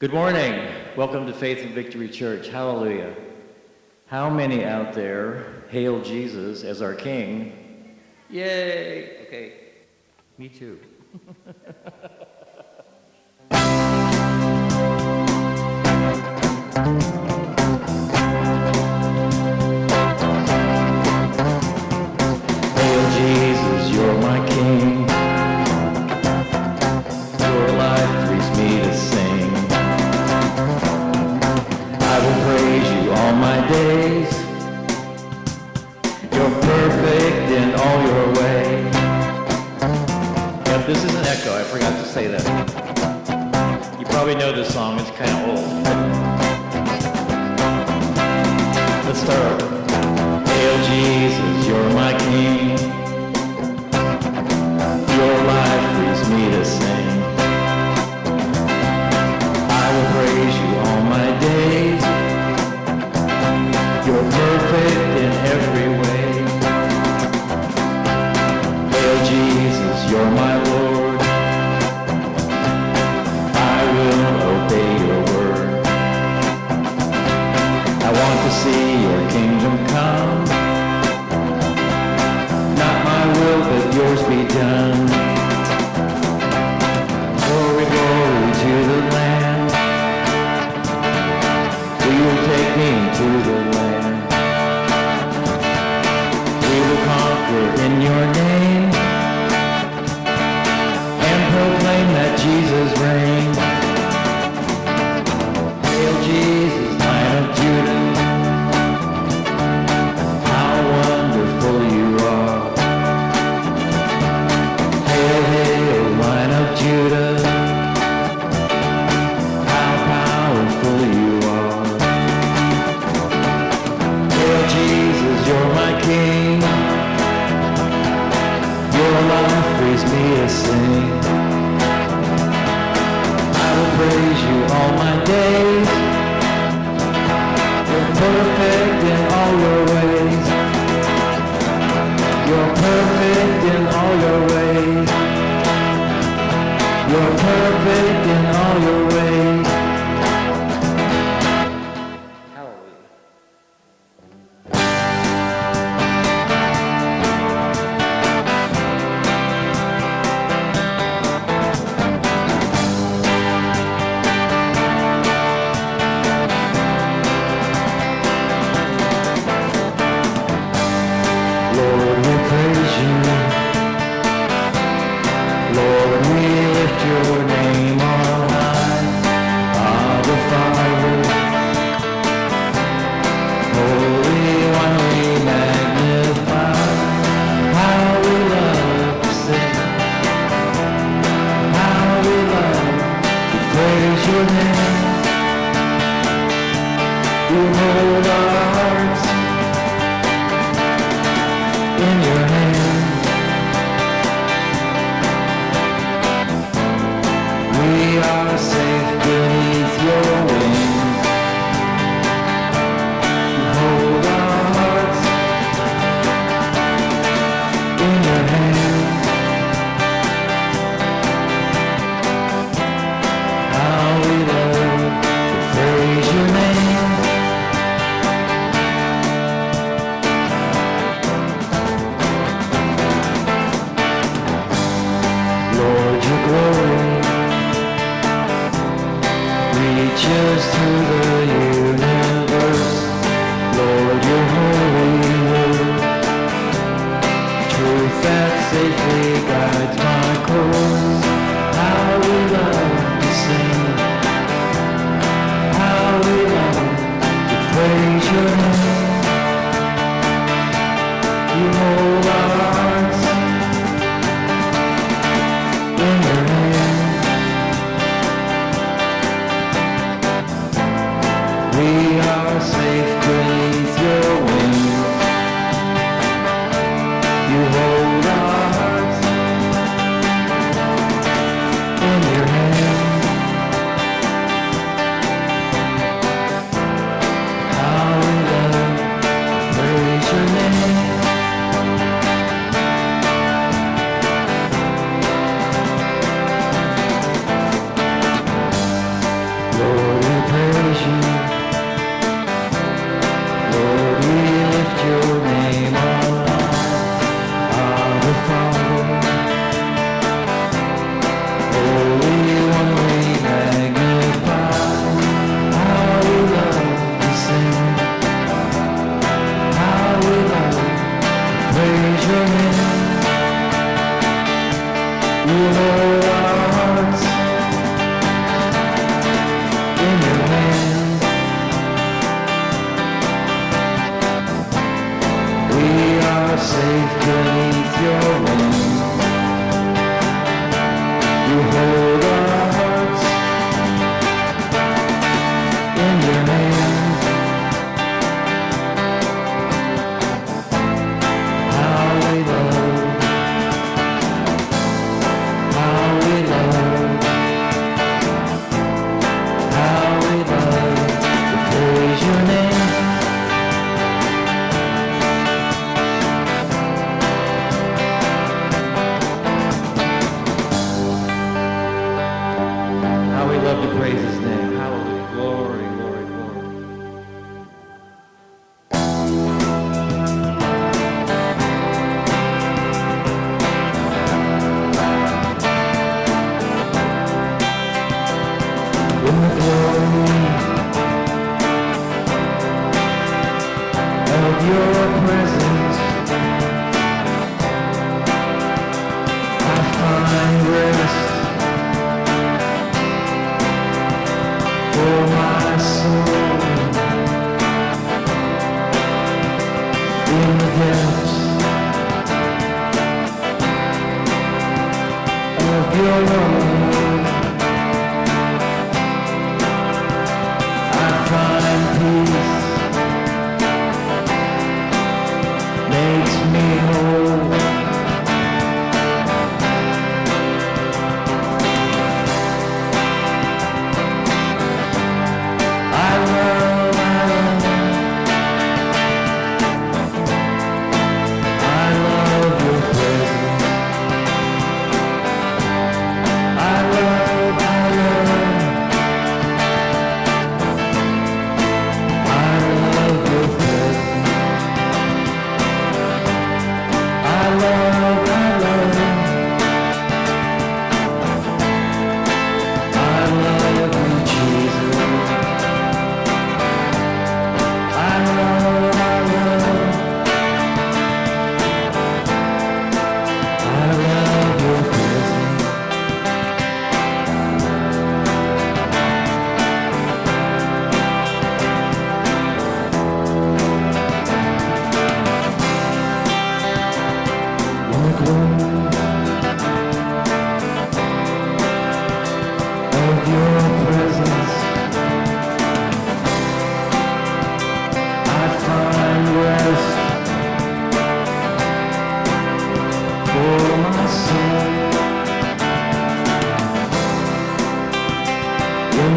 Good morning. Welcome to Faith and Victory Church. Hallelujah. How many out there hail Jesus as our King? Yay! Okay, me too. it's kind of old.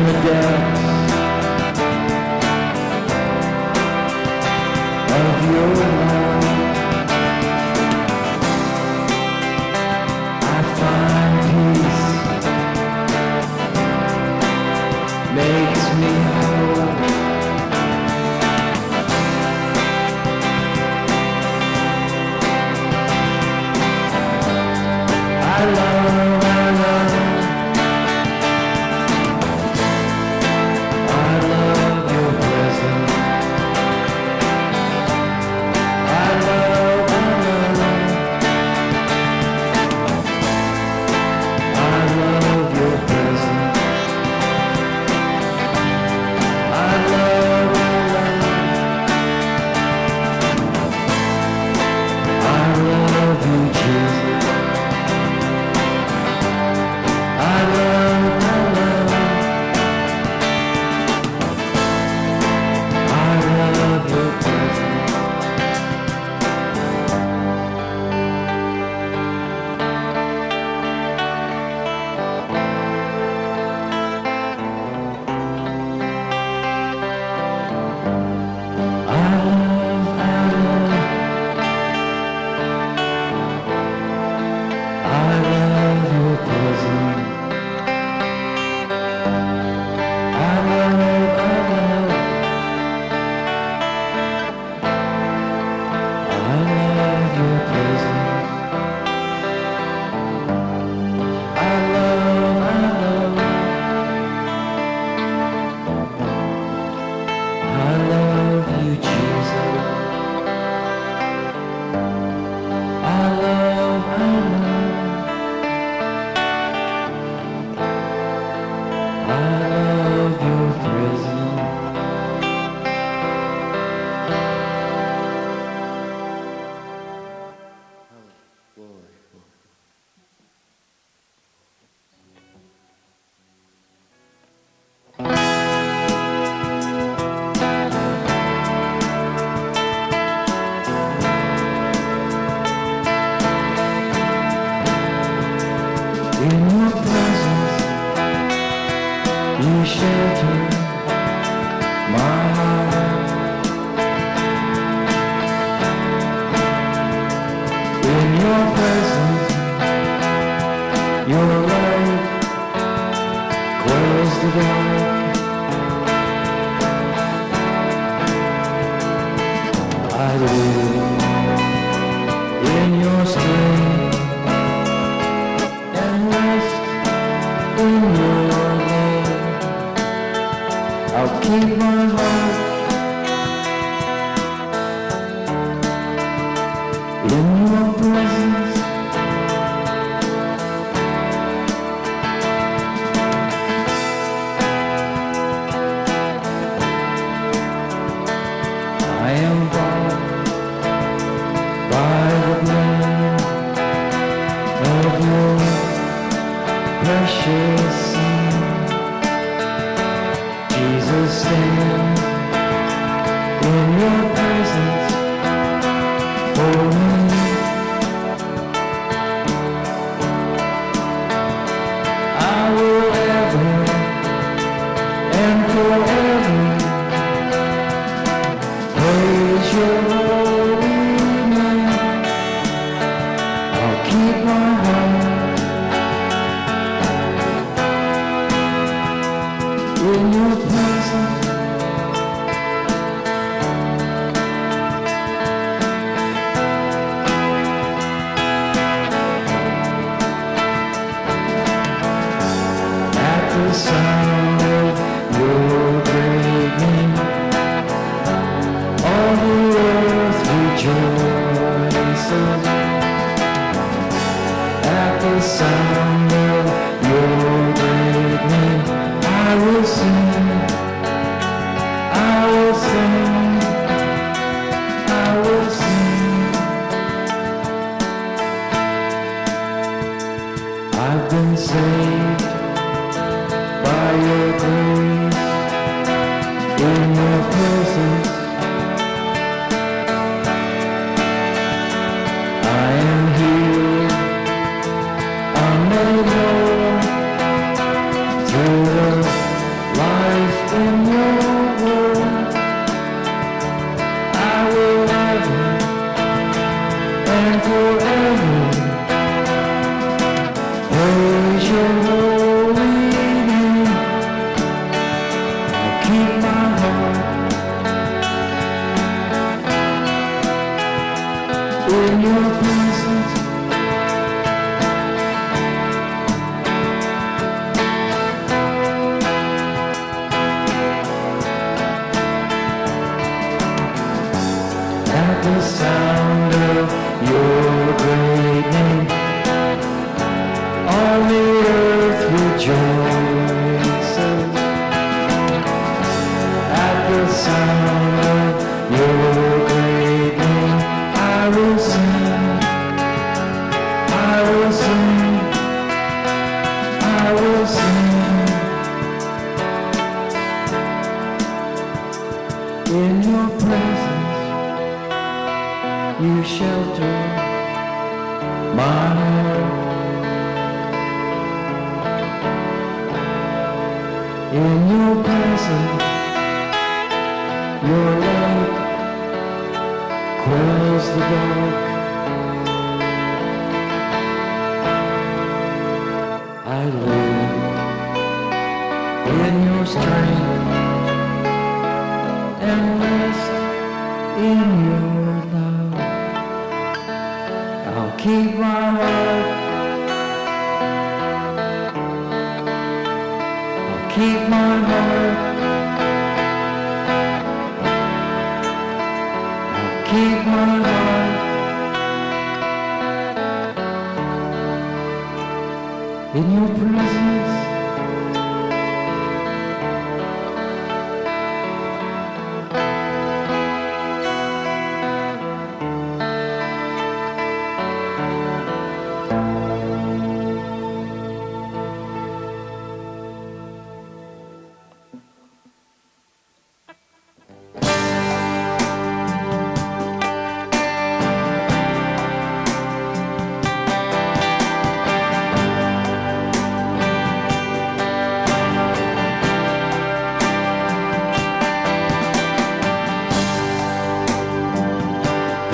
The depths of your love. Shelter my heart. In your presence,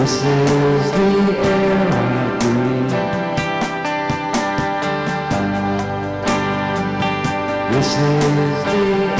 is the air I breathe. This is the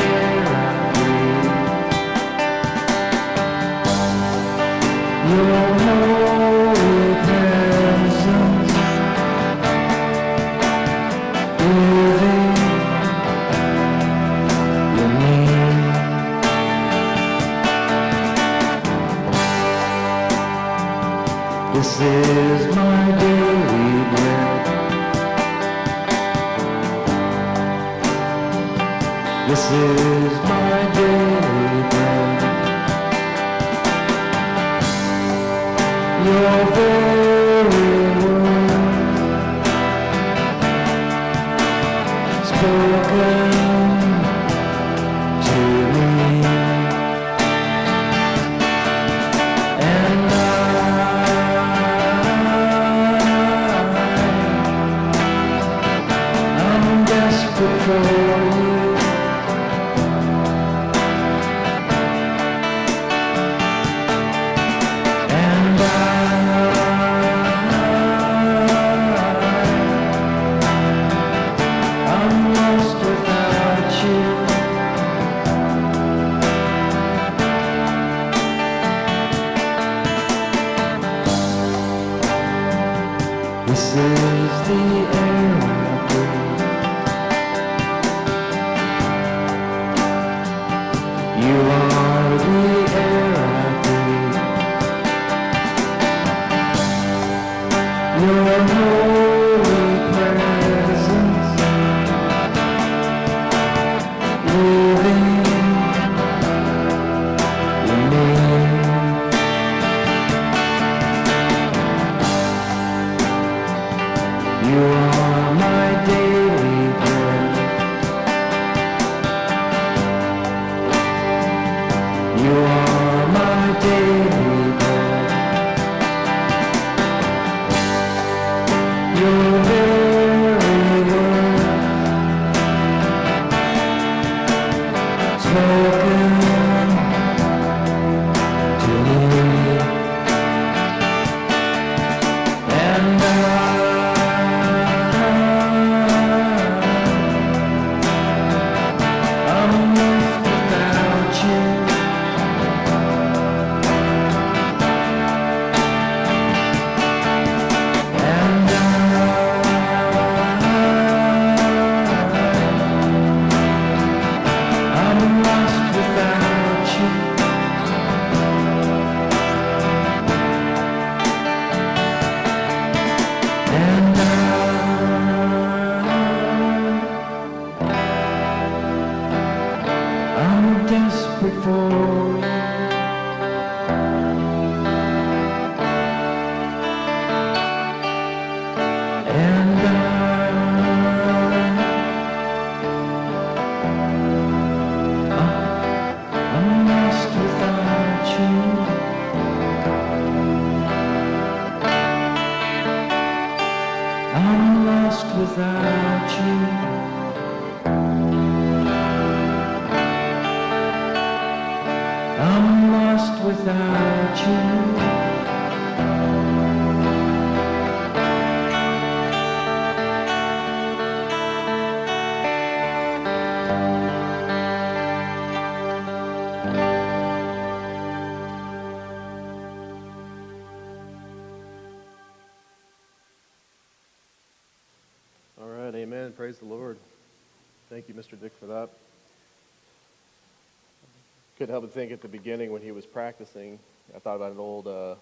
Couldn't help but think at the beginning when he was practicing, I thought about an old uh,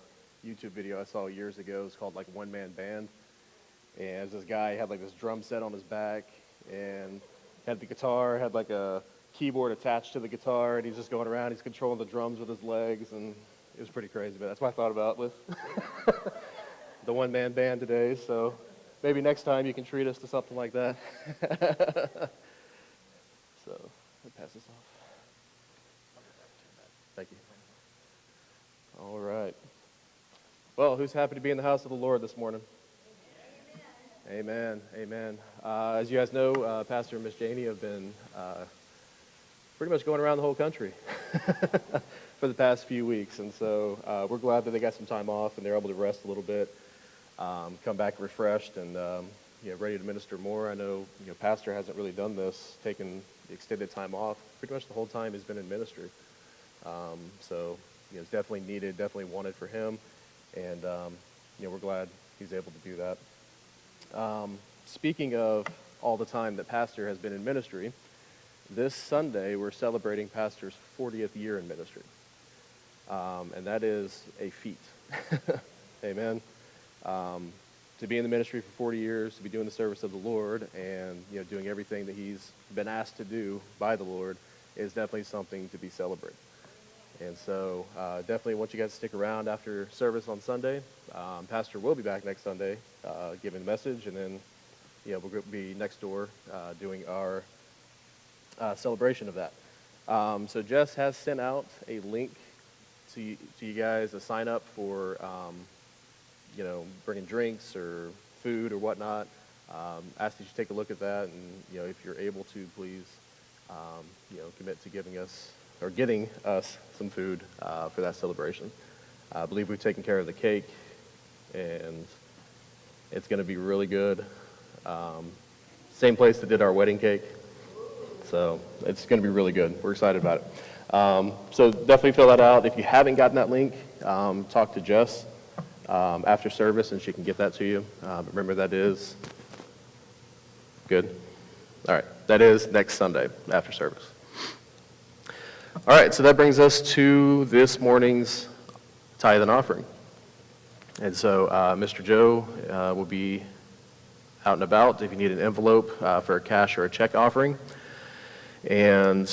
YouTube video I saw years ago. It's called like One Man Band. And this guy had like this drum set on his back and had the guitar, had like a keyboard attached to the guitar, and he's just going around. He's controlling the drums with his legs, and it was pretty crazy. But that's what I thought about with the one man band today. So maybe next time you can treat us to something like that. so I pass this off. Thank you. All right. Well, who's happy to be in the house of the Lord this morning? Amen. Amen. Uh, as you guys know, uh, Pastor and Miss Janie have been uh, pretty much going around the whole country for the past few weeks. And so uh, we're glad that they got some time off and they're able to rest a little bit, um, come back refreshed and um, you know, ready to minister more. I know, you know Pastor hasn't really done this, taken extended time off. Pretty much the whole time he's been in ministry. Um, so you know, it's definitely needed, definitely wanted for him. And um, you know, we're glad he's able to do that. Um, speaking of all the time that Pastor has been in ministry, this Sunday we're celebrating Pastor's 40th year in ministry. Um, and that is a feat. Amen. Um, to be in the ministry for 40 years, to be doing the service of the Lord, and you know, doing everything that he's been asked to do by the Lord is definitely something to be celebrated. And so uh, definitely want you guys to stick around after service on Sunday. Um, Pastor will be back next Sunday uh, giving a message, and then you know, we'll be next door uh, doing our uh, celebration of that. Um, so Jess has sent out a link to you, to you guys to sign up for, um, you know, bringing drinks or food or whatnot. Um, ask that you take a look at that, and you know, if you're able to, please, um, you know, commit to giving us or getting us some food uh, for that celebration. I believe we've taken care of the cake, and it's going to be really good. Um, same place that did our wedding cake. So it's going to be really good. We're excited about it. Um, so definitely fill that out. If you haven't gotten that link, um, talk to Jess um, after service and she can get that to you. Uh, remember that is good. All right, that is next Sunday after service. All right, so that brings us to this morning's tithe and offering. And so uh, Mr. Joe uh, will be out and about if you need an envelope uh, for a cash or a check offering and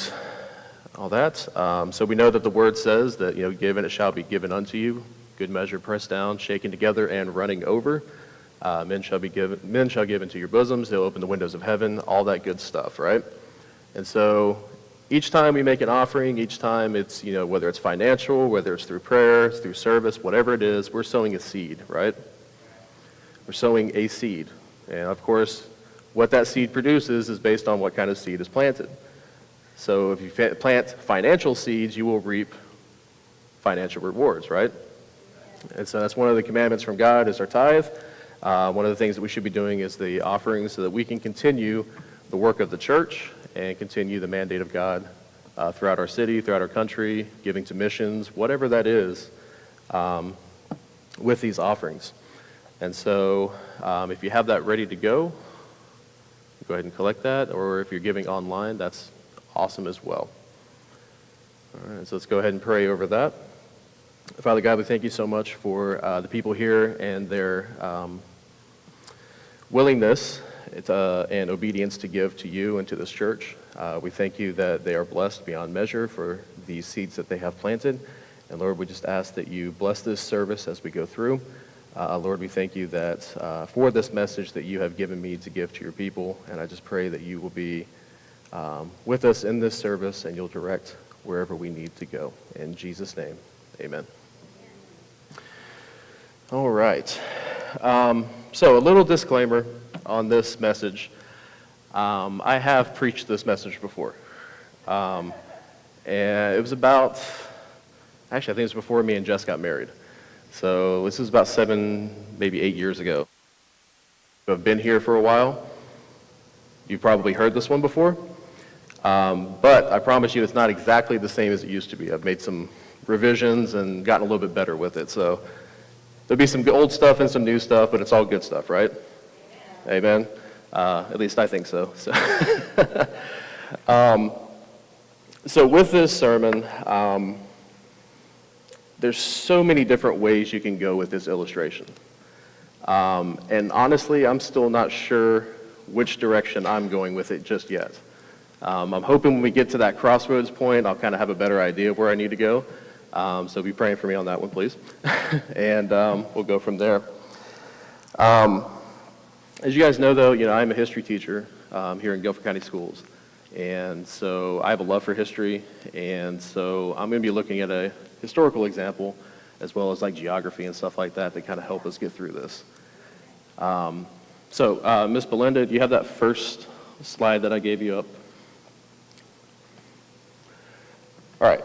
all that. Um, so we know that the word says that, you know, given it shall be given unto you, good measure pressed down, shaken together, and running over. Uh, men shall be given, men shall give into your bosoms. They'll open the windows of heaven, all that good stuff, right? And so each time we make an offering, each time it's, you know, whether it's financial, whether it's through prayer, through service, whatever it is, we're sowing a seed, right? We're sowing a seed. And of course, what that seed produces is based on what kind of seed is planted. So if you plant financial seeds, you will reap financial rewards, right? And so that's one of the commandments from God is our tithe. Uh, one of the things that we should be doing is the offerings so that we can continue the work of the church and continue the mandate of God uh, throughout our city, throughout our country, giving to missions, whatever that is, um, with these offerings. And so um, if you have that ready to go, go ahead and collect that. Or if you're giving online, that's awesome as well. All right, so let's go ahead and pray over that. Father God, we thank you so much for uh, the people here and their um, willingness uh, and obedience to give to you and to this church. Uh, we thank you that they are blessed beyond measure for these seeds that they have planted. And Lord, we just ask that you bless this service as we go through. Uh, Lord, we thank you that uh, for this message that you have given me to give to your people. And I just pray that you will be um, with us in this service and you'll direct wherever we need to go. In Jesus' name, amen. All right. Um, so, a little disclaimer on this message. Um, I have preached this message before. Um, and it was about, actually, I think it was before me and Jess got married. So, this was about seven, maybe eight years ago. I've been here for a while. You've probably heard this one before. Um, but I promise you it's not exactly the same as it used to be. I've made some revisions and gotten a little bit better with it. So there'll be some old stuff and some new stuff, but it's all good stuff, right? Amen. Uh, at least I think so. So, um, so with this sermon, um, there's so many different ways you can go with this illustration. Um, and honestly, I'm still not sure which direction I'm going with it just yet. Um, I'm hoping when we get to that crossroads point, I'll kind of have a better idea of where I need to go. Um, so be praying for me on that one, please. and um, we'll go from there. As you guys know, though, you know, I'm a history teacher um, here in Guilford County Schools. And so I have a love for history. And so I'm going to be looking at a historical example as well as like geography and stuff like that to kind of help us get through this. Um, so, uh, Ms. Belinda, do you have that first slide that I gave you up? All right.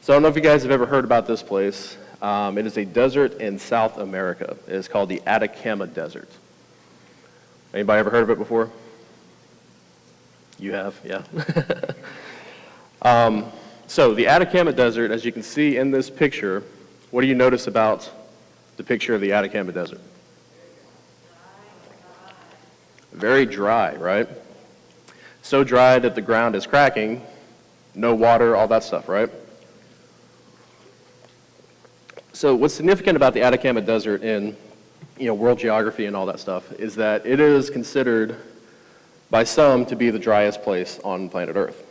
So I don't know if you guys have ever heard about this place. Um, it is a desert in South America. It is called the Atacama Desert. Anybody ever heard of it before? You have, yeah. um, so the Atacama Desert, as you can see in this picture, what do you notice about the picture of the Atacama Desert? Very dry, right? So dry that the ground is cracking, no water, all that stuff, right? So what's significant about the Atacama Desert in you know, world geography and all that stuff is that it is considered by some to be the driest place on planet Earth.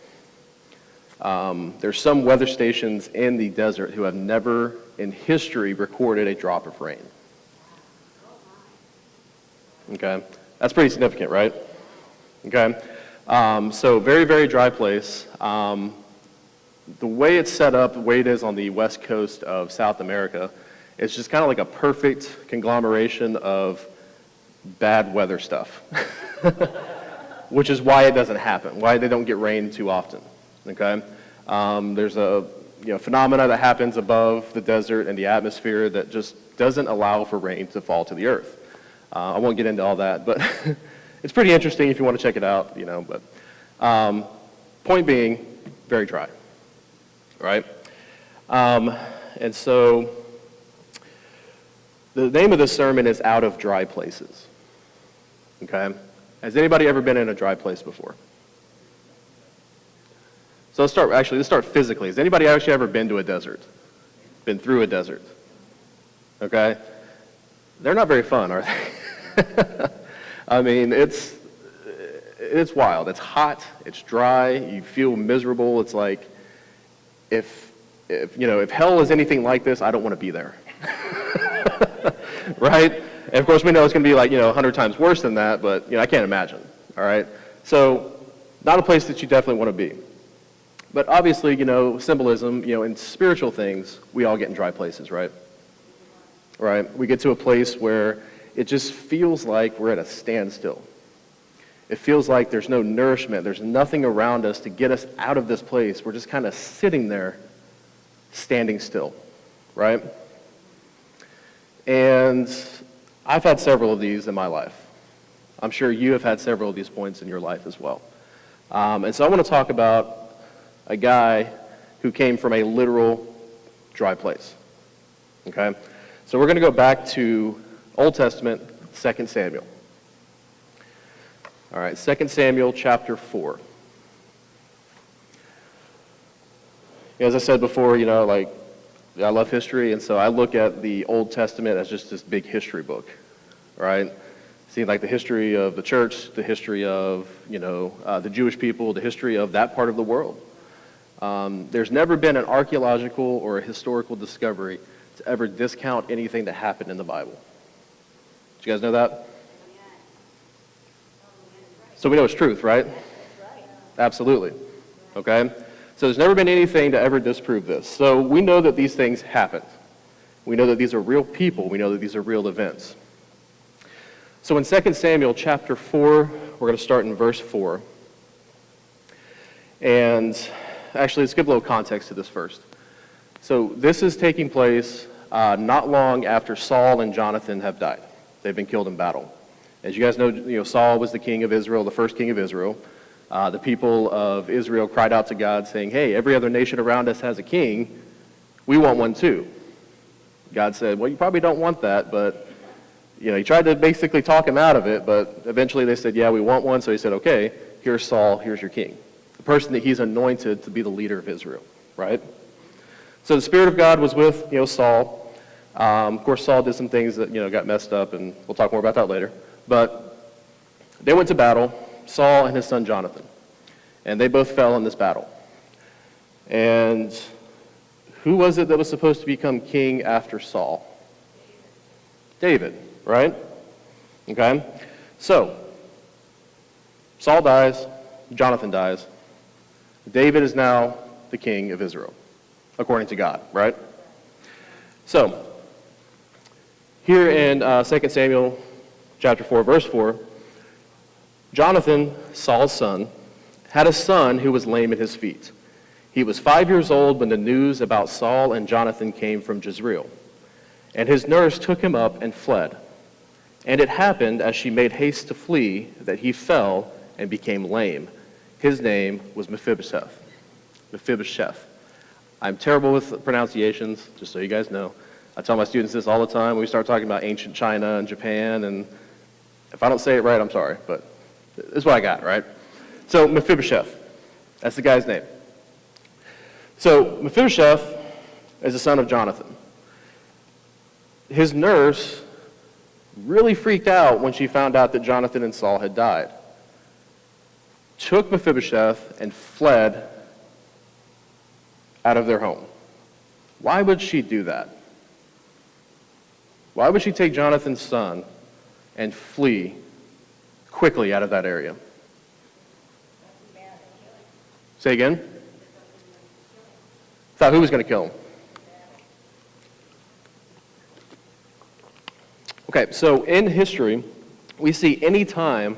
Um, there's some weather stations in the desert who have never in history recorded a drop of rain. Okay, that's pretty significant, right? Okay, um, so very, very dry place. Um, the way it's set up, the way it is on the west coast of South America, it's just kind of like a perfect conglomeration of bad weather stuff, which is why it doesn't happen, why they don't get rain too often. Okay, um, there's a you know, phenomena that happens above the desert and the atmosphere that just doesn't allow for rain to fall to the earth. Uh, I won't get into all that, but it's pretty interesting if you want to check it out, you know. But um, point being, very dry, right? Um, and so the name of this sermon is Out of Dry Places. Okay? Has anybody ever been in a dry place before? So let's start, actually, let's start physically. Has anybody actually ever been to a desert? Been through a desert? Okay? They're not very fun, are they? I mean, it's, it's wild. It's hot, it's dry, you feel miserable. It's like, if, if, you know, if hell is anything like this, I don't want to be there. right? And of course, we know it's going to be like, you know, 100 times worse than that, but, you know, I can't imagine. All right? So, not a place that you definitely want to be. But obviously, you know, symbolism, you know, in spiritual things, we all get in dry places, right? Right? We get to a place where it just feels like we're at a standstill. It feels like there's no nourishment, there's nothing around us to get us out of this place. We're just kind of sitting there, standing still, right? And I've had several of these in my life. I'm sure you have had several of these points in your life as well. Um, and so I want to talk about a guy who came from a literal dry place. Okay? So we're going to go back to Old Testament, 2 Samuel. All right, 2 Samuel chapter 4. As I said before, you know, like, I love history, and so I look at the Old Testament as just this big history book, right? See, like the history of the church, the history of, you know, uh, the Jewish people, the history of that part of the world. Um, there's never been an archaeological or a historical discovery to ever discount anything that happened in the Bible. Did you guys know that? So we know it's truth, right? Absolutely. Okay? So there's never been anything to ever disprove this. So we know that these things happened. We know that these are real people. We know that these are real events. So in 2 Samuel chapter 4, we're going to start in verse 4. And actually, let's give a little context to this first. So this is taking place uh, not long after Saul and Jonathan have died. They've been killed in battle. As you guys know, you know Saul was the king of Israel, the first king of Israel. Uh, the people of Israel cried out to God saying, hey, every other nation around us has a king. We want one too. God said, well, you probably don't want that, but you know, he tried to basically talk him out of it, but eventually they said, yeah, we want one. So he said, okay, here's Saul, here's your king the person that he's anointed to be the leader of Israel, right? So the Spirit of God was with, you know, Saul. Um, of course, Saul did some things that, you know, got messed up, and we'll talk more about that later. But they went to battle, Saul and his son Jonathan. And they both fell in this battle. And who was it that was supposed to become king after Saul? David, right? Okay? So, Saul dies, Jonathan dies. David is now the king of Israel, according to God, right? So, here in uh, 2 Samuel chapter 4, verse 4, Jonathan, Saul's son, had a son who was lame at his feet. He was five years old when the news about Saul and Jonathan came from Jezreel. And his nurse took him up and fled. And it happened, as she made haste to flee, that he fell and became lame. His name was Mephibosheth. Mephibosheth. I'm terrible with pronunciations, just so you guys know. I tell my students this all the time when we start talking about ancient China and Japan, and if I don't say it right, I'm sorry, but this is what I got, right? So Mephibosheth, that's the guy's name. So Mephibosheth is the son of Jonathan. His nurse really freaked out when she found out that Jonathan and Saul had died. Took Mephibosheth and fled out of their home. Why would she do that? Why would she take Jonathan's son and flee quickly out of that area? Say again? Thought who was going to kill him? Okay, so in history, we see any time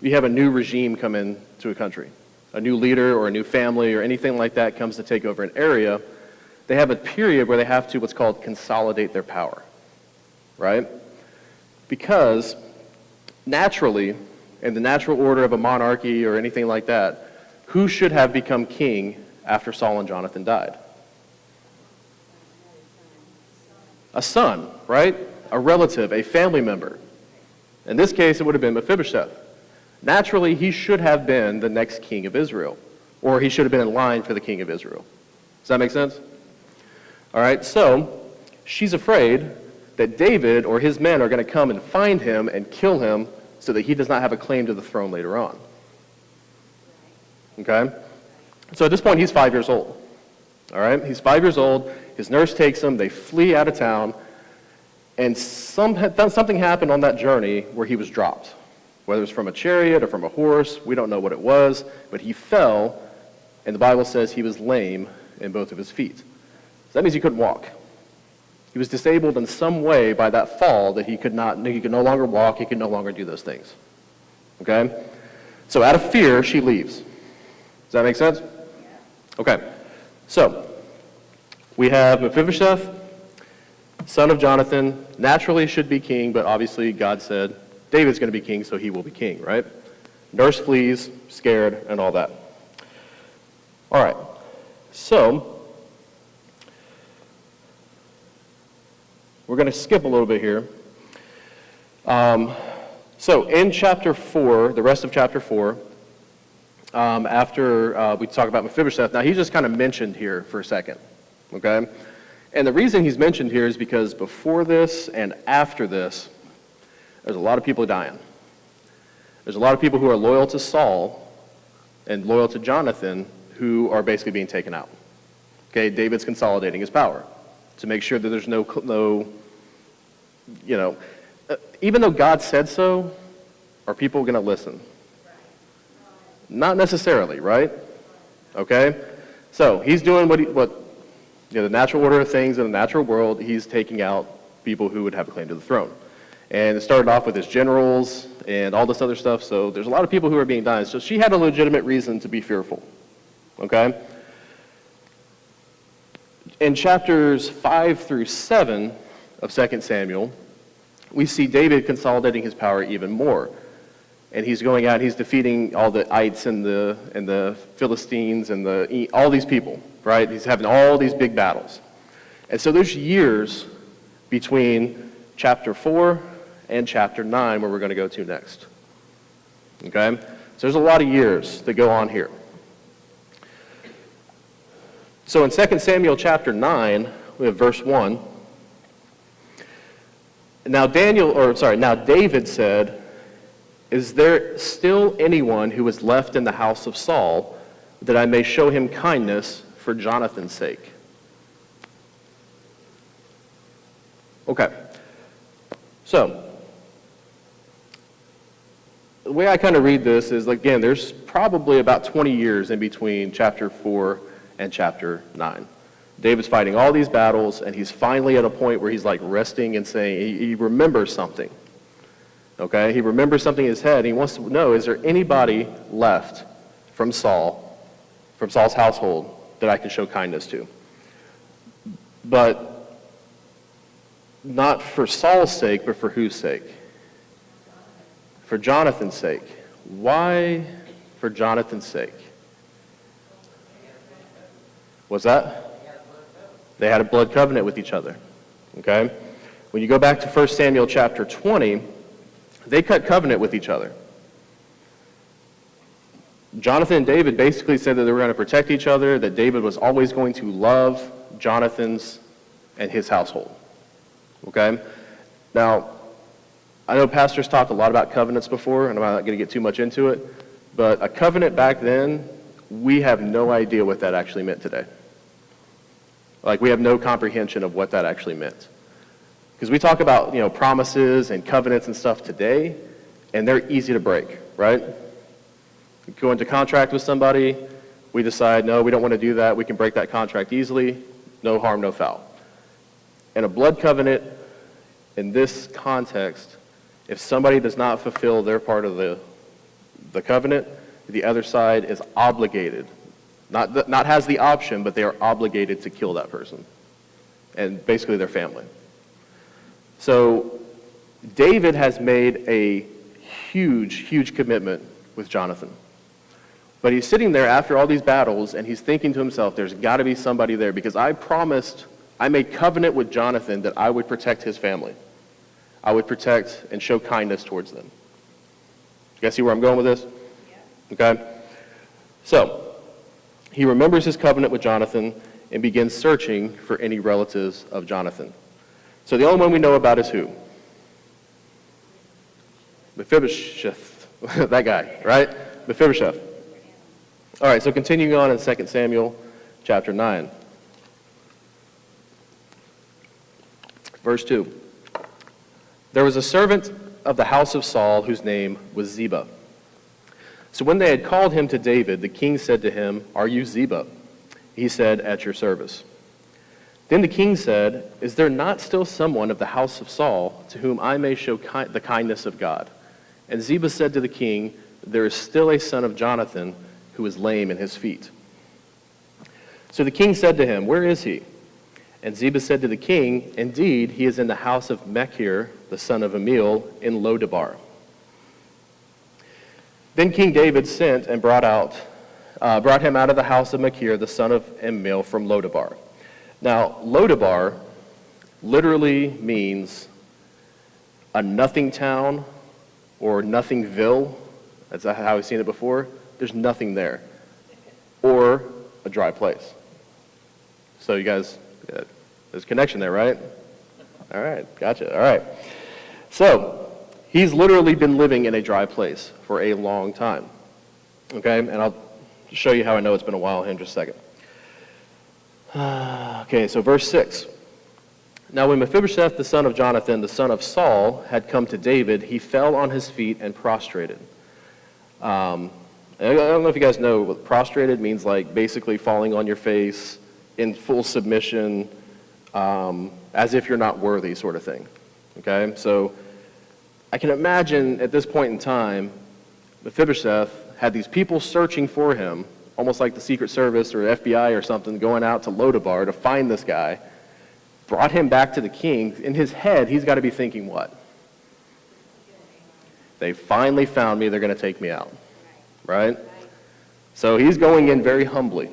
you have a new regime come into a country, a new leader or a new family or anything like that comes to take over an area, they have a period where they have to what's called consolidate their power, right? Because naturally, in the natural order of a monarchy or anything like that, who should have become king after Saul and Jonathan died? A son, right? A relative, a family member. In this case, it would have been Mephibosheth. Naturally, he should have been the next king of Israel, or he should have been in line for the king of Israel. Does that make sense? All right, so she's afraid that David or his men are going to come and find him and kill him so that he does not have a claim to the throne later on. Okay? So at this point, he's five years old. All right? He's five years old. His nurse takes him. They flee out of town. And some, something happened on that journey where he was dropped. Whether it was from a chariot or from a horse, we don't know what it was. But he fell, and the Bible says he was lame in both of his feet. So that means he couldn't walk. He was disabled in some way by that fall that he could not, he could no longer walk, he could no longer do those things. Okay? So out of fear, she leaves. Does that make sense? Okay. So, we have Mephibosheth, son of Jonathan, naturally should be king, but obviously God said David's going to be king, so he will be king, right? Nurse flees, scared, and all that. All right. So, We're going to skip a little bit here. Um, so in chapter 4, the rest of chapter 4, um, after uh, we talk about Mephibosheth, now he's just kind of mentioned here for a second, okay? And the reason he's mentioned here is because before this and after this, there's a lot of people dying. There's a lot of people who are loyal to Saul and loyal to Jonathan who are basically being taken out. Okay, David's consolidating his power to make sure that there's no, no you know, uh, even though God said so, are people going to listen? Not necessarily, right? Okay? So he's doing what, he, what you know, the natural order of things in the natural world, he's taking out people who would have a claim to the throne. And it started off with his generals and all this other stuff, so there's a lot of people who are being dying. So she had a legitimate reason to be fearful. Okay? In chapters 5 through 7 of 2 Samuel, we see David consolidating his power even more. And he's going out, he's defeating all the ites and the, and the Philistines and the, all these people, right? He's having all these big battles. And so there's years between chapter 4 and chapter 9 where we're going to go to next. Okay? So there's a lot of years that go on here. So in 2 Samuel chapter 9, we have verse 1. Now Daniel, or sorry, now David said, Is there still anyone who is left in the house of Saul that I may show him kindness for Jonathan's sake? Okay. So, the way I kind of read this is, again, there's probably about 20 years in between chapter 4 and chapter 9. David's fighting all these battles, and he's finally at a point where he's like resting and saying, he, he remembers something. Okay? He remembers something in his head, and he wants to know, is there anybody left from Saul from Saul's household that I can show kindness to. But not for Saul's sake, but for whose sake? For Jonathan's sake. Why for Jonathan's sake? What's that? They had a blood covenant with each other. Okay? When you go back to 1 Samuel chapter 20, they cut covenant with each other. Jonathan and David basically said that they were going to protect each other, that David was always going to love Jonathan's and his household. Okay? Now, I know pastors talked a lot about covenants before, and I'm not going to get too much into it, but a covenant back then, we have no idea what that actually meant today. Like, we have no comprehension of what that actually meant. Because we talk about, you know, promises and covenants and stuff today, and they're easy to break, right? We go into contract with somebody, we decide, no, we don't want to do that, we can break that contract easily, no harm, no foul. And a blood covenant, in this context, if somebody does not fulfill their part of the, the covenant, the other side is obligated, not, not has the option, but they are obligated to kill that person and basically their family. So David has made a huge, huge commitment with Jonathan. But he's sitting there after all these battles and he's thinking to himself, there's got to be somebody there because I promised, I made covenant with Jonathan that I would protect his family. I would protect and show kindness towards them. You guys see where I'm going with this? Okay? So, he remembers his covenant with Jonathan and begins searching for any relatives of Jonathan. So the only one we know about is who? Mephibosheth. that guy, right? Mephibosheth. All right, so continuing on in 2 Samuel chapter 9. Verse 2. There was a servant of the house of Saul whose name was Ziba. So when they had called him to David, the king said to him, Are you Ziba? He said, At your service. Then the king said, Is there not still someone of the house of Saul to whom I may show ki- the kindness of God? And Ziba said to the king, There is still a son of Jonathan who is lame in his feet. So the king said to him, Where is he? And Ziba said to the king, Indeed, he is in the house of Machir, the son of Emil, in Lodabar. Then King David sent and brought out, uh, brought him out of the house of Machir, the son of Emil, from Lodabar. Now, Lodabar literally means a nothing town or nothingville. That's how we've seen it before. There's nothing there. Or a dry place. So you guys, there's a connection there, right? All right, gotcha. All right. So he's literally been living in a dry place for a long time. Okay, and I'll show you how I know it's been a while in just a second. okay, so verse 6. Now, when Mephibosheth, the son of Jonathan, the son of Saul, had come to David, he fell on his feet and prostrated. Um, I don't know if you guys know what prostrated means, like basically falling on your face in full submission, um, as if you're not worthy, sort of thing. Okay, so I can imagine at this point in time, Mephibosheth had these people searching for him, almost like the Secret Service or FBI or something, going out to Lodabar to find this guy, brought him back to the king. In his head, he's got to be thinking what? They finally found me, they're going to take me out. Right? So he's going in very humbly,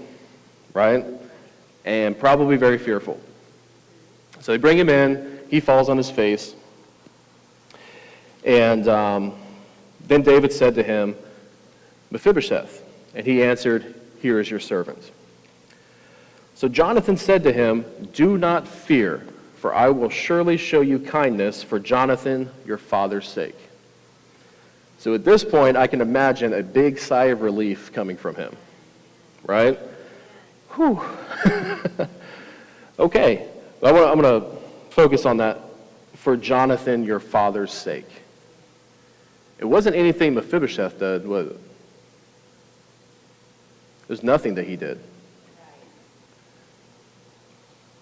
right? And probably very fearful. So they bring him in, he falls on his face. And um, then David said to him, Mephibosheth. And he answered, Here is your servant. So Jonathan said to him, Do not fear, for I will surely show you kindness for Jonathan, your father's sake. So at this point, I can imagine a big sigh of relief coming from him. Right? Whew. okay. I'm going to focus on that for Jonathan, your father's sake. It wasn't anything Mephibosheth did, was it? There's nothing that he did.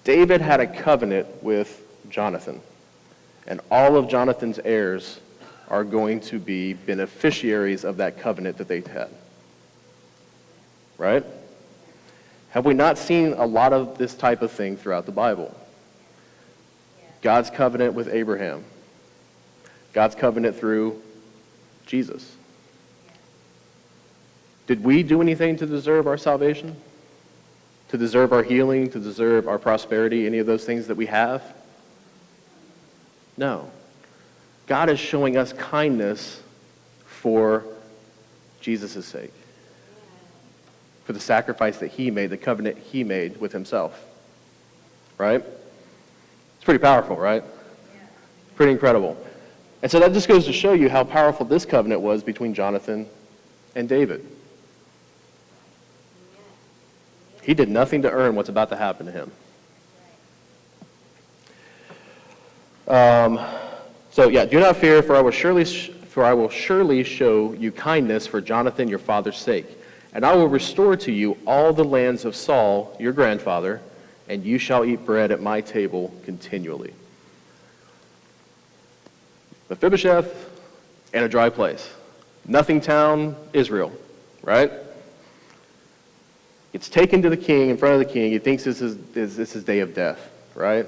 David had a covenant with Jonathan, and all of Jonathan's heirs are going to be beneficiaries of that covenant that they had. Right? Have we not seen a lot of this type of thing throughout the Bible? God's covenant with Abraham, God's covenant through Jesus. Did we do anything to deserve our salvation? To deserve our healing, to deserve our prosperity, any of those things that we have? No. God is showing us kindness for Jesus' sake, for the sacrifice that he made, the covenant he made with himself. Right? It's pretty powerful, right? Pretty incredible. And so that just goes to show you how powerful this covenant was between Jonathan and David. He did nothing to earn what's about to happen to him. Um, so yeah, do not fear, for I will surely, for I will surely show you kindness for Jonathan your father's sake, and I will restore to you all the lands of Saul your grandfather, and you shall eat bread at my table continually. Mephibosheth and a dry place. Nothing town, Israel, right? It's taken to the king, in front of the king. He thinks this is, this is day of death, right?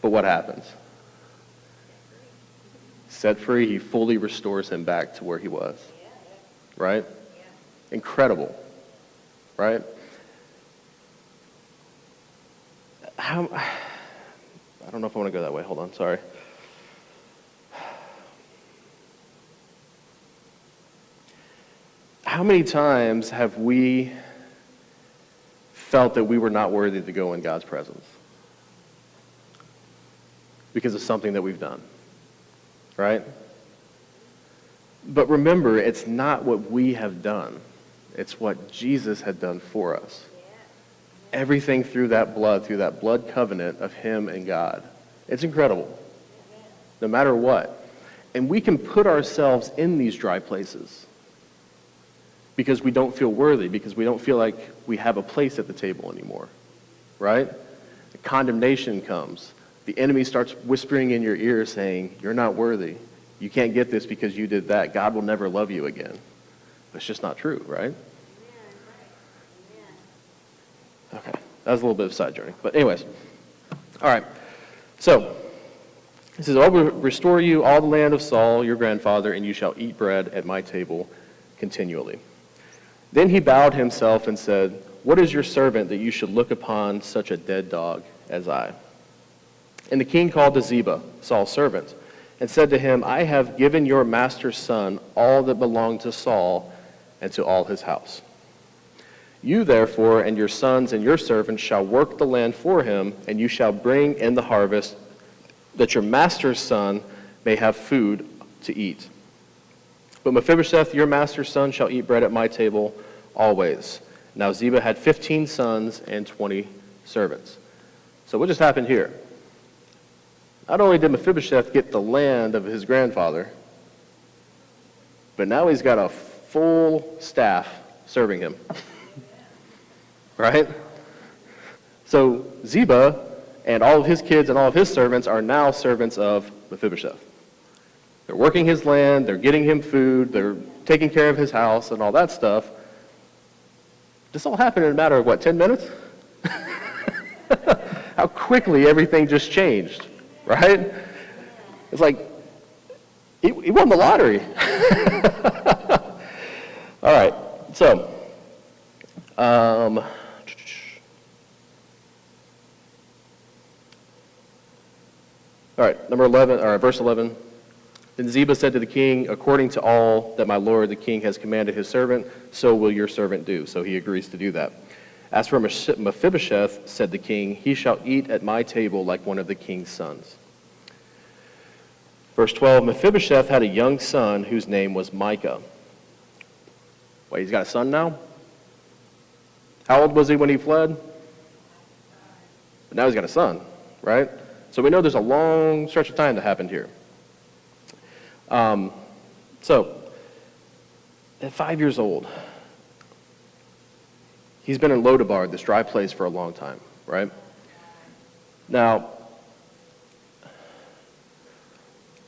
But what happens? Set free, he fully restores him back to where he was. Right? Incredible. Right? How, I don't know if I want to go that way. Hold on, sorry. How many times have we felt that we were not worthy to go in God's presence? Because of something that we've done, right? But remember, it's not what we have done. It's what Jesus had done for us. Everything through that blood, through that blood covenant of Him and God. It's incredible. No matter what. And we can put ourselves in these dry places because we don't feel worthy, because we don't feel like we have a place at the table anymore, right? The condemnation comes. The enemy starts whispering in your ear saying, You're not worthy. You can't get this because you did that. God will never love you again. That's just not true, right? Okay, that was a little bit of a side journey. But, anyways, all right. So, he says, I will restore you all the land of Saul, your grandfather, and you shall eat bread at my table continually. Then he bowed himself and said, What is your servant that you should look upon such a dead dog as I? And the king called to Ziba, Saul's servant, and said to him, I have given your master's son all that belonged to Saul and to all his house. You therefore and your sons and your servants shall work the land for him, and you shall bring in the harvest, that your master's son may have food to eat. But Mephibosheth, your master's son, shall eat bread at my table always. Now Ziba had 15 sons and 20 servants. So what just happened here? Not only did Mephibosheth get the land of his grandfather, but now he's got a full staff serving him. right? So Ziba and all of his kids and all of his servants are now servants of Mephibosheth. They're working his land, they're getting him food, they're taking care of his house and all that stuff. This all happened in a matter of what, 10 minutes? How quickly everything just changed, right? It's like, he, he won the lottery. all right, so, um, all right, number 11, all right, verse 11. Then Ziba said to the king, According to all that my lord the king has commanded his servant, so will your servant do. So he agrees to do that. As for Mephibosheth, said the king, he shall eat at my table like one of the king's sons. Verse 12 Mephibosheth had a young son whose name was Micah. Wait, he's got a son now? How old was he when he fled? But now he's got a son, right? So we know there's a long stretch of time that happened here. Um, so, at five years old, he's been in Lodabar, this dry place, for a long time, right? Now,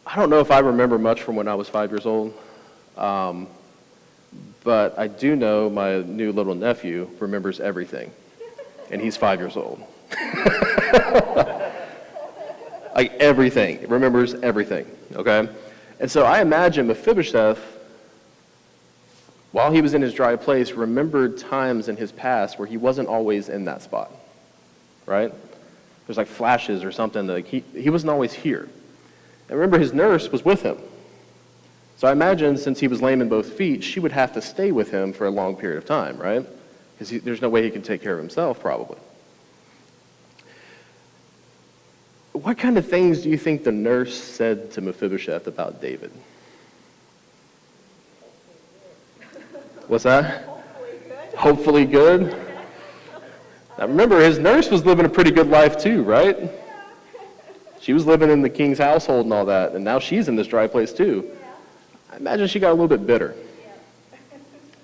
I don't know if I remember much from when I was five years old, um, But I do know my new little nephew remembers everything, and he's five years old. like everything, remembers everything, okay? And so I imagine Mephibosheth, while he was in his dry place, remembered times in his past where he wasn't always in that spot, right? There's like flashes or something that he, he wasn't always here. And remember, his nurse was with him. So I imagine since he was lame in both feet, she would have to stay with him for a long period of time, right? Because there's no way he can take care of himself, probably. What kind of things do you think the nurse said to Mephibosheth about David? What's that? Hopefully good. Now remember, his nurse was living a pretty good life too, right? She was living in the king's household and all that, and now she's in this dry place too. I imagine she got a little bit bitter.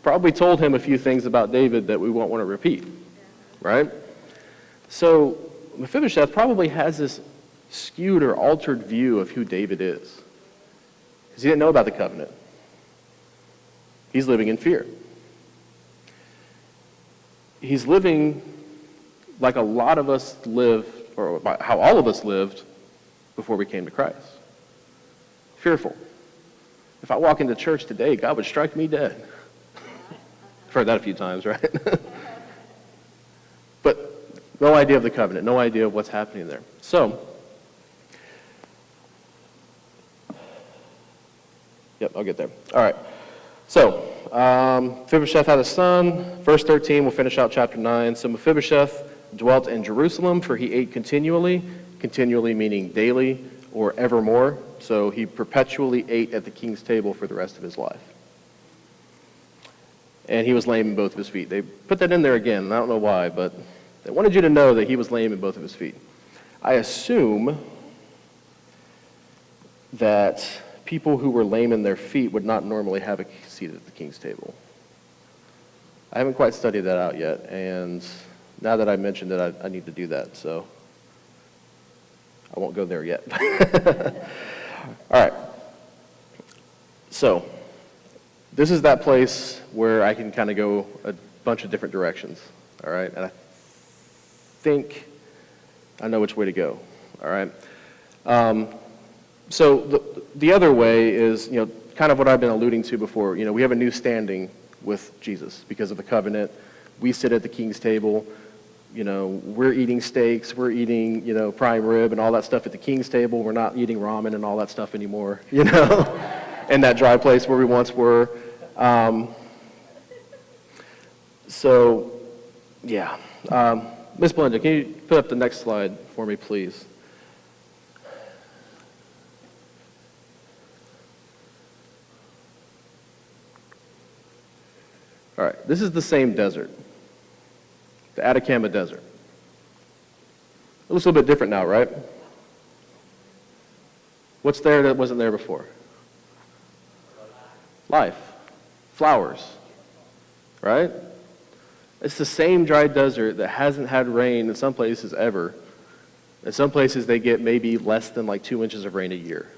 Probably told him a few things about David that we won't want to repeat, right? So Mephibosheth probably has this skewed or altered view of who David is because he didn't know about the covenant. He's living in fear. He's living like a lot of us live, or how all of us lived before we came to Christ. Fearful. If I walk into church today, God would strike me dead. I've heard that a few times, right? but no idea of the covenant, no idea of what's happening there. So, yep, I'll get there. All right. So, um, Mephibosheth had a son. Verse 13, we'll finish out chapter 9. So Mephibosheth dwelt in Jerusalem, for he ate continually, continually meaning daily or evermore. So he perpetually ate at the king's table for the rest of his life. And he was lame in both of his feet. They put that in there again. I don't know why, but they wanted you to know that he was lame in both of his feet. I assume that people who were lame in their feet would not normally have a seat at the king's table. I haven't quite studied that out yet, and now that I mentioned it, I, I need to do that, so I won't go there yet. All right. So, this is that place where I can kind of go a bunch of different directions. All right. And I think I know which way to go. All right. Um, so the, the other way is, you know, kind of what I've been alluding to before. You know, we have a new standing with Jesus because of the covenant. We sit at the king's table. You know, we're eating steaks, we're eating, you know, prime rib and all that stuff at the king's table. We're not eating ramen and all that stuff anymore, you know, in that dry place where we once were. Um, so, yeah. Um, Miss Belinda, can you put up the next slide for me, please? All right, this is the same desert, the Atacama Desert. It looks a little bit different now, right? What's there that wasn't there before? Life, flowers, right? It's the same dry desert that hasn't had rain in some places ever. In some places, they get maybe less than like two inches of rain a year,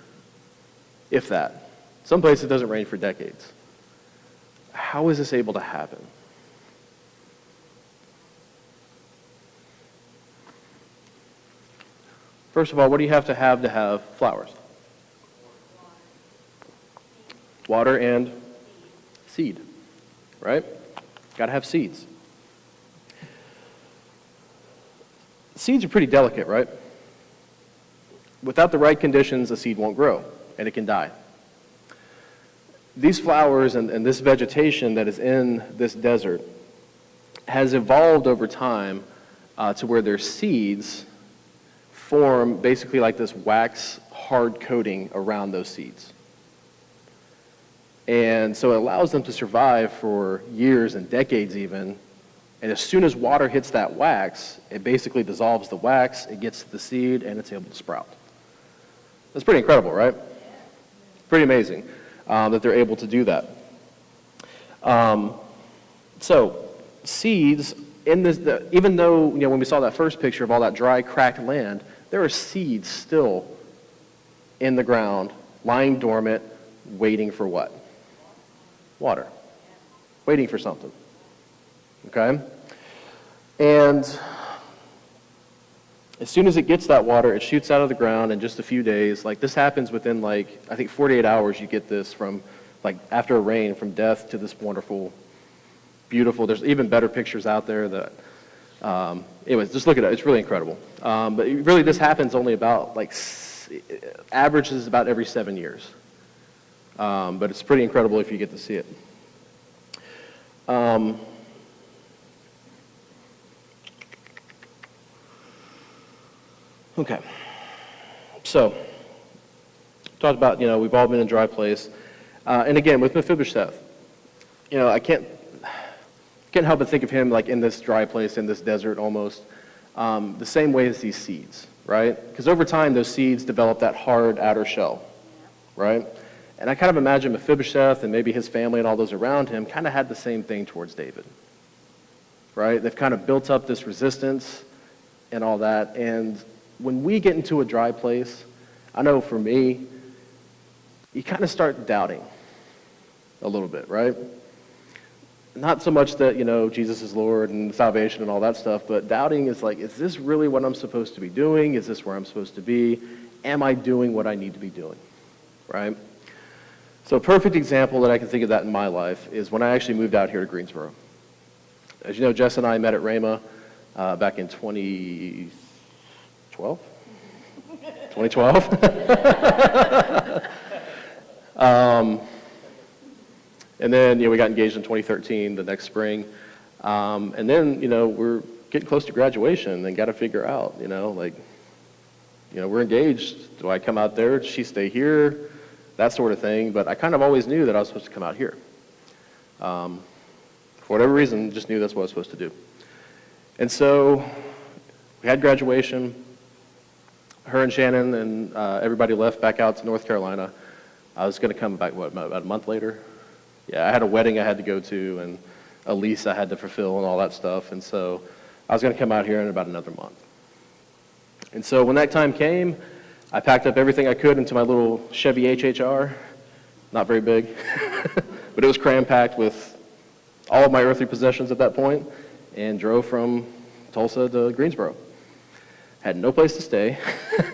if that. Some places, it doesn't rain for decades. How is this able to happen? First of all, what do you have to have to have flowers? Water and seed, right? Got to have seeds. Seeds are pretty delicate, right? Without the right conditions, a seed won't grow and it can die these flowers and, and, this vegetation that is in this desert has evolved over time uh, to where their seeds form basically like this wax hard coating around those seeds. And so it allows them to survive for years and decades even. And as soon as water hits that wax, it basically dissolves the wax, it gets to the seed, and it's able to sprout. That's pretty incredible, right? Pretty amazing um, that they're able to do that. Um, so seeds in this, the, even though you know when we saw that first picture of all that dry, cracked land, there are seeds still in the ground, lying dormant, waiting for what? Water. waiting for something. Okay? And as soon as it gets that water, it shoots out of the ground in just a few days. Like this happens within like, I think 48 hours you get this from like after a rain from death to this wonderful, beautiful, there's even better pictures out there that, um, anyways, just look at it. It's really incredible. Um, but really this happens only about like, averages about every seven years. Um, but it's pretty incredible if you get to see it. Um, okay. So, talked about, you know, we've all been in a dry place. Uh, and again, with Mephibosheth, you know, I can't, can't help but think of him like in this dry place, in this desert almost, um, the same way as these seeds, right? Because over time, those seeds develop that hard outer shell, right? And I kind of imagine Mephibosheth and maybe his family and all those around him kind of had the same thing towards David, right? They've kind of built up this resistance and all that. And when we get into a dry place, I know for me, you kind of start doubting a little bit, right? Not so much that, you know, Jesus is Lord and salvation and all that stuff, but doubting is like, is this really what I'm supposed to be doing? Is this where I'm supposed to be? Am I doing what I need to be doing? Right? So a perfect example that I can think of that in my life is when I actually moved out here to Greensboro. As you know, Jess and I met at Rhema uh, back in 2012? 2012? um, and then, you know, we got engaged in 2013, the next spring. Um, and then, you know, we're getting close to graduation and got to figure out, you know, like, you know, we're engaged. Do I come out there? Does she stay here? That sort of thing. But I kind of always knew that I was supposed to come out here. Um, for whatever reason, just knew that's what I was supposed to do. And so we had graduation. Her and Shannon and uh, everybody left back out to North Carolina. I was going to come back, what, about a month later? Yeah, I had a wedding I had to go to and a lease I had to fulfill and all that stuff. And so I was going to come out here in about another month. And so when that time came, I packed up everything I could into my little Chevy HHR. Not very big, but it was cram packed with all of my earthly possessions at that point and drove from Tulsa to Greensboro. Had no place to stay,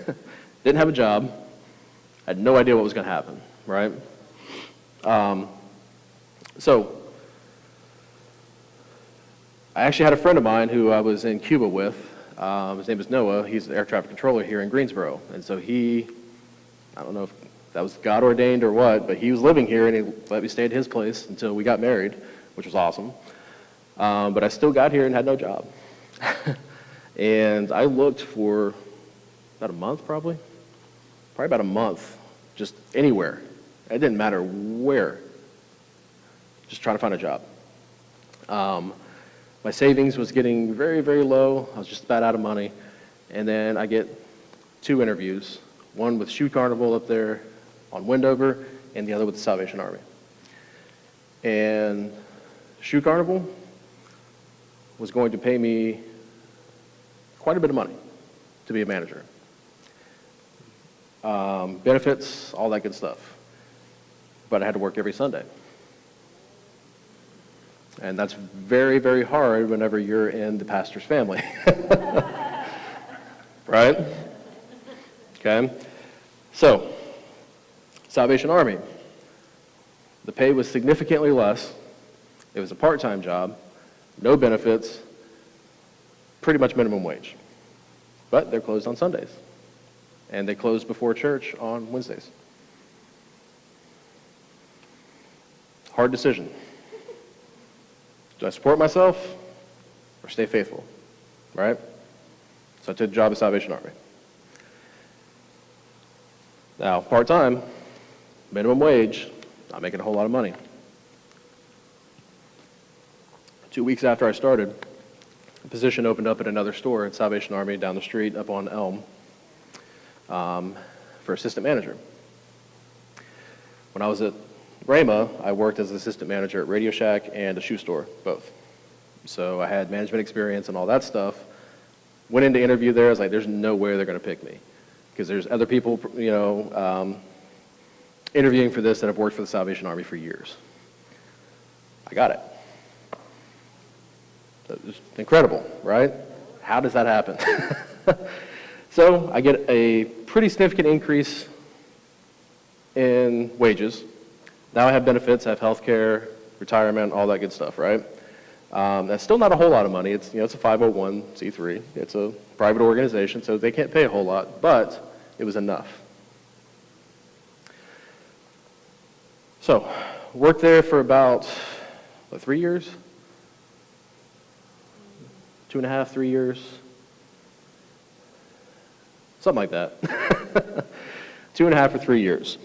didn't have a job, had no idea what was going to happen, right? Um, so, I actually had a friend of mine who I was in Cuba with. Um, his name is Noah. He's an air traffic controller here in Greensboro. And so he, I don't know if that was God ordained or what, but he was living here and he let me stay at his place until we got married, which was awesome. Um, but I still got here and had no job. and I looked for about a month probably, probably about a month, just anywhere. It didn't matter where, just trying to find a job. Um, my savings was getting very, very low. I was just about out of money. And then I get two interviews, one with Shoe Carnival up there on Wendover, and the other with the Salvation Army. And Shoe Carnival was going to pay me quite a bit of money to be a manager. Um, benefits, all that good stuff. But I had to work every Sunday. And that's very, very hard whenever you're in the pastor's family. right? Okay? So, Salvation Army. The pay was significantly less. It was a part time job, no benefits, pretty much minimum wage. But they're closed on Sundays. And they close before church on Wednesdays. Hard decision. Do I support myself or stay faithful? Right? So I took the job at Salvation Army. Now, part time, minimum wage, not making a whole lot of money. Two weeks after I started, a position opened up at another store at Salvation Army down the street up on Elm um, for assistant manager. When I was at Rhema, I worked as an assistant manager at Radio Shack and a shoe store, both. So I had management experience and all that stuff. Went into interview there, I was like, there's no way they're going to pick me. Because there's other people, you know, um, interviewing for this that have worked for the Salvation Army for years. I got it. Incredible, right? How does that happen? so I get a pretty significant increase in wages. Now I have benefits, I have health care, retirement, all that good stuff, right? Um, that's still not a whole lot of money. It's, you know, it's a 501c3. It's a private organization, so they can't pay a whole lot, but it was enough. So, worked there for about, what, three years? Two and a half, three years? Something like that. Two and a half or three years.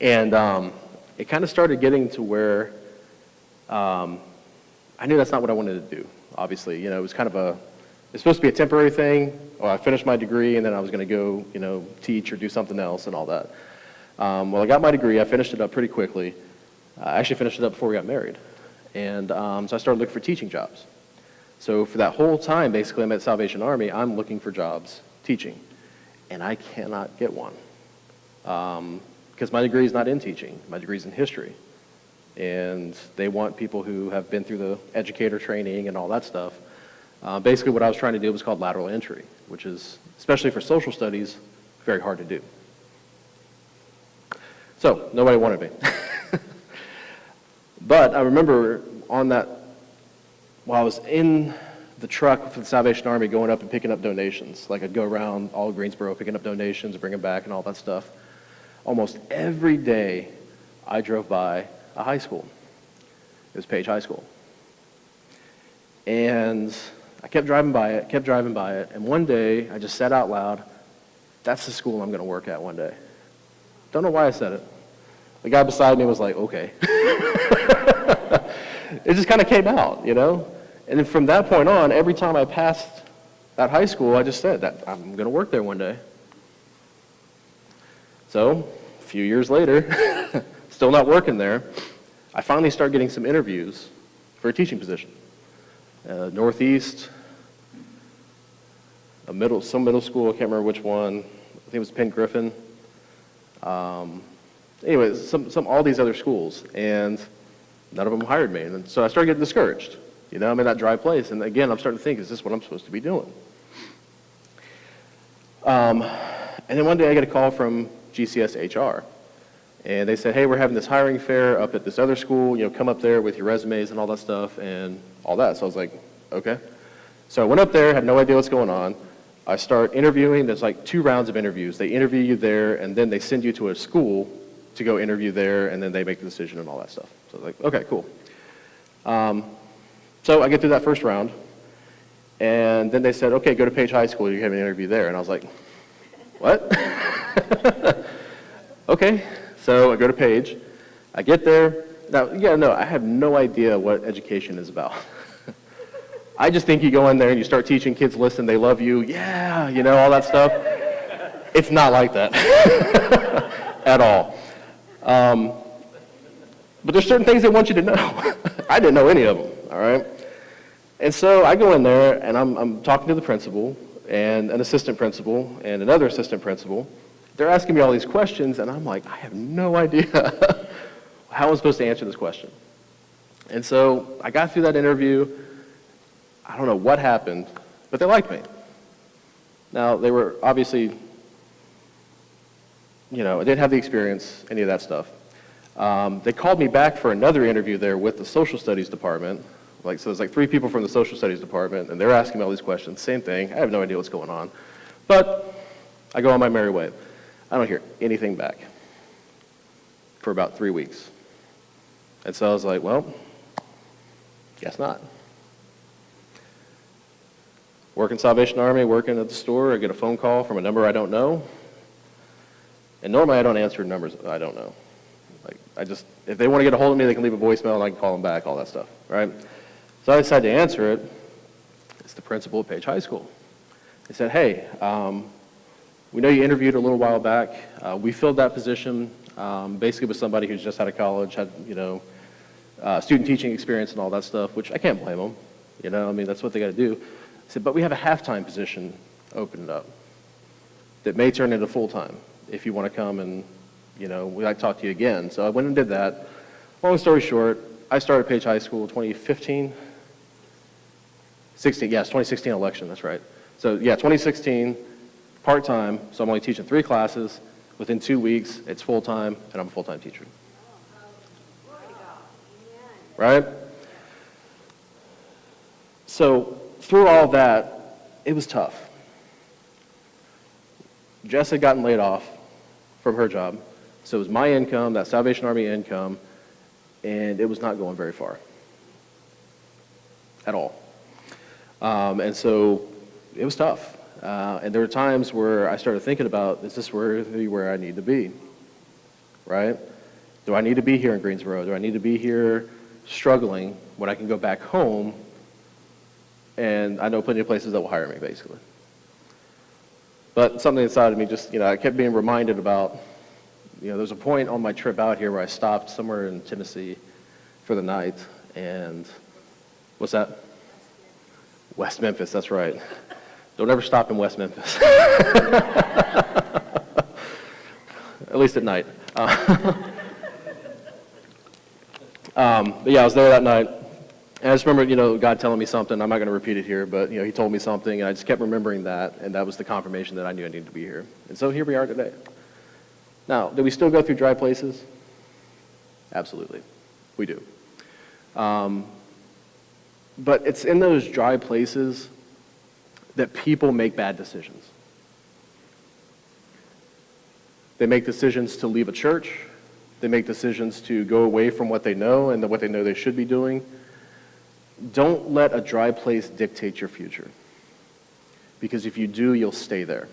And um, it kind of started getting to where um, I knew that's not what I wanted to do, obviously. You know, it was kind of a, it's supposed to be a temporary thing. Well, I finished my degree and then I was going to go, you know, teach or do something else and all that. Um, well, I got my degree. I finished it up pretty quickly. I actually finished it up before we got married. And um, so I started looking for teaching jobs. So for that whole time, basically, I'm at Salvation Army, I'm looking for jobs teaching. And I cannot get one. Um, because my degree is not in teaching. My degree is in history. And they want people who have been through the educator training and all that stuff. Uh, basically, what I was trying to do was called lateral entry, which is, especially for social studies, very hard to do. So, nobody wanted me. but I remember on that, while I was in the truck for the Salvation Army going up and picking up donations, like I'd go around all Greensboro picking up donations, bring them back and all that stuff almost every day I drove by a high school. It was Page High School. And I kept driving by it, kept driving by it, and one day I just said out loud, that's the school I'm going to work at one day. Don't know why I said it. The guy beside me was like, okay. it just kind of came out, you know? And then from that point on, every time I passed that high school, I just said that I'm going to work there one day. So, a few years later, still not working there, I finally start getting some interviews for a teaching position. Uh, Northeast, a middle, some middle school, I can't remember which one. I think it was Penn Griffin. Um, anyway, some, some, all these other schools, and none of them hired me. And so I started getting discouraged. You know, I'm in that dry place, and again, I'm starting to think, is this what I'm supposed to be doing? Um, and then one day I get a call from GCS HR. And they said, hey, we're having this hiring fair up at this other school, you know, come up there with your resumes and all that stuff and all that. So I was like, okay. So I went up there, had no idea what's going on. I start interviewing, there's like two rounds of interviews. They interview you there and then they send you to a school to go interview there and then they make the decision and all that stuff. So I was like, okay, cool. Um, so I get through that first round and then they said, okay, go to Page High School, you have an interview there. And I was like, what? okay, so I go to Page. I get there. Now, yeah, no, I have no idea what education is about. I just think you go in there and you start teaching kids, listen, they love you, yeah, you know, all that stuff. It's not like that at all. Um, but there's certain things they want you to know. I didn't know any of them, all right? And so I go in there and I'm, I'm talking to the principal and an assistant principal and another assistant principal. They're asking me all these questions, and I'm like, I have no idea how I'm supposed to answer this question. And so I got through that interview. I don't know what happened, but they liked me. Now, they were obviously, you know, I didn't have the experience, any of that stuff. Um, they called me back for another interview there with the social studies department. Like, so there's like three people from the social studies department, and they're asking me all these questions. Same thing. I have no idea what's going on. But I go on my merry way. I don't hear anything back for about three weeks. And so I was like, well, guess not. Working Salvation Army, working at the store, I get a phone call from a number I don't know. And normally I don't answer numbers I don't know. Like, I just, if they want to get a hold of me, they can leave a voicemail and I can call them back, all that stuff, right? So I decided to answer it. It's the principal of Page High School. They said, hey, um, we know you interviewed a little while back. Uh, we filled that position um, basically with somebody who's just out of college, had, you know, uh, student teaching experience and all that stuff, which I can't blame them. You know, I mean, that's what they got to do. I said, but we have a half-time position opened up that may turn into full-time if you want to come and, you know, we'd like to talk to you again. So I went and did that. Long story short, I started Page High School in 2015. 16, yes, 2016 election, that's right. So yeah, 2016, part-time, so I'm only teaching three classes. Within two weeks, it's full-time, and I'm a full-time teacher. Right? So through all that, it was tough. Jess had gotten laid off from her job, so it was my income, that Salvation Army income, and it was not going very far at all. Um, and so it was tough. Uh, and there were times where I started thinking about, is this really where I need to be? Right? Do I need to be here in Greensboro? Do I need to be here struggling when I can go back home and I know plenty of places that will hire me, basically. But something inside of me just, you know, I kept being reminded about, you know, there's a point on my trip out here where I stopped somewhere in Tennessee for the night, and what's that? West Memphis, that's right. Don't ever stop in West Memphis. at least at night. Uh, um, but yeah, I was there that night. And I just remember, you know, God telling me something. I'm not going to repeat it here, but, you know, he told me something, and I just kept remembering that, and that was the confirmation that I knew I needed to be here. And so here we are today. Now, do we still go through dry places? Absolutely. We do. Um, but it's in those dry places that people make bad decisions. They make decisions to leave a church. They make decisions to go away from what they know and what they know they should be doing. Don't let a dry place dictate your future. Because if you do, you'll stay there.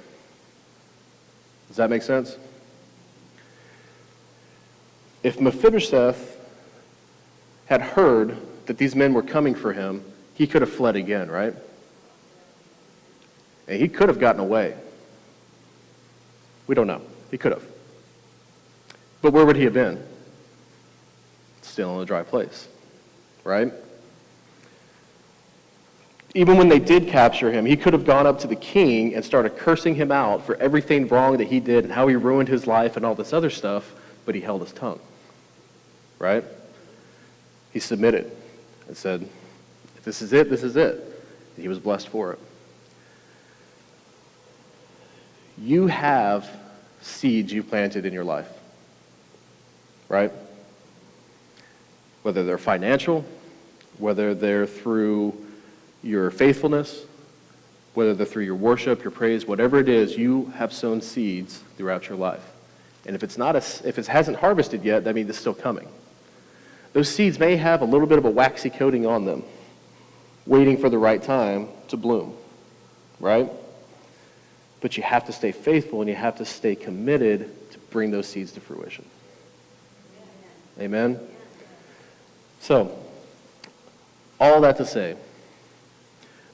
Does that make sense? If Mephibosheth had heard that these men were coming for him, he could have fled again, right? And he could have gotten away. We don't know. He could have. But where would he have been? Still in a dry place, right? Even when they did capture him, he could have gone up to the king and started cursing him out for everything wrong that he did and how he ruined his life and all this other stuff, but he held his tongue, right? He submitted and said, if this is it, this is it. And he was blessed for it. You have seeds you planted in your life, right? Whether they're financial, whether they're through your faithfulness, whether they're through your worship, your praise, whatever it is, you have sown seeds throughout your life. And if it's not a, if it hasn't harvested yet, that means it's still coming. Those seeds may have a little bit of a waxy coating on them, waiting for the right time to bloom, right? But you have to stay faithful and you have to stay committed to bring those seeds to fruition. Amen? So, all that to say,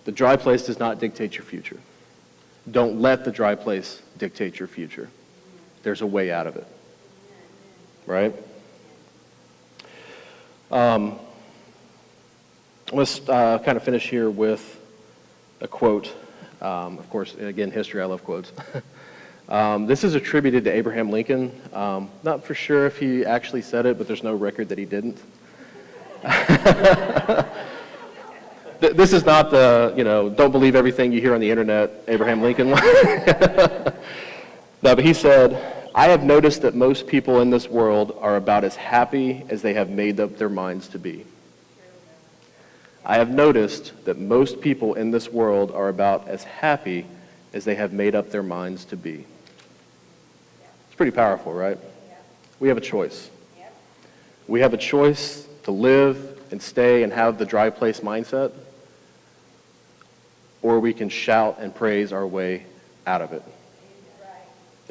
the dry place does not dictate your future. Don't let the dry place dictate your future. There's a way out of it. Right? Um, let's uh, kind of finish here with a quote. Um, of course, again, history, I love quotes. um, this is attributed to Abraham Lincoln. Um, not for sure if he actually said it, but there's no record that he didn't. this is not the, you know, don't believe everything you hear on the internet, Abraham Lincoln. no, but he said, I have noticed that most people in this world are about as happy as they have made up their minds to be. I have noticed that most people in this world are about as happy as they have made up their minds to be. It's pretty powerful, right? We have a choice. We have a choice to live and stay and have the dry place mindset, or we can shout and praise our way out of it.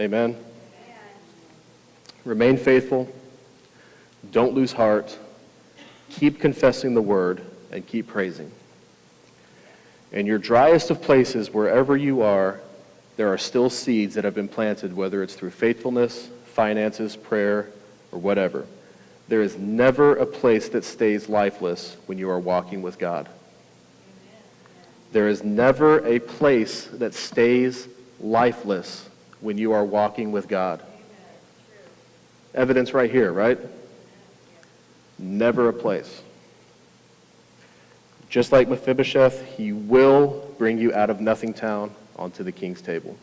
Amen. Remain faithful. Don't lose heart. Keep confessing the word and keep praising. In your driest of places, wherever you are, there are still seeds that have been planted, whether it's through faithfulness, finances, prayer, or whatever. There is never a place that stays lifeless when you are walking with God. There is never a place that stays lifeless when you are walking with God. Evidence right here, right? Never a place. Just like Mephibosheth, he will bring you out of nothing town onto the king's table.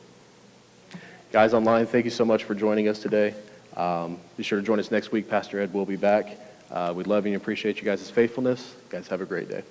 Guys online, thank you so much for joining us today. Um, be sure to join us next week. Pastor Ed will be back. Uh, we love you and appreciate you guys' faithfulness. Guys, have a great day.